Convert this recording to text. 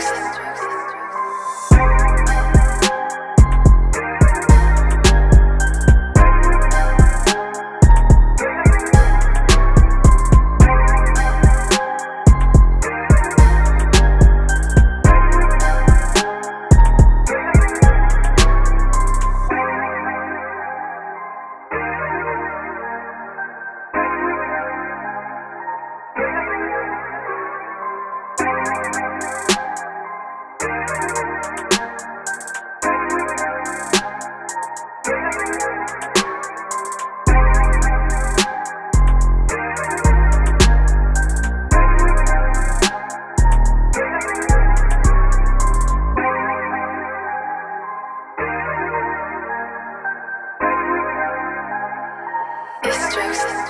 Hendrix. strokes.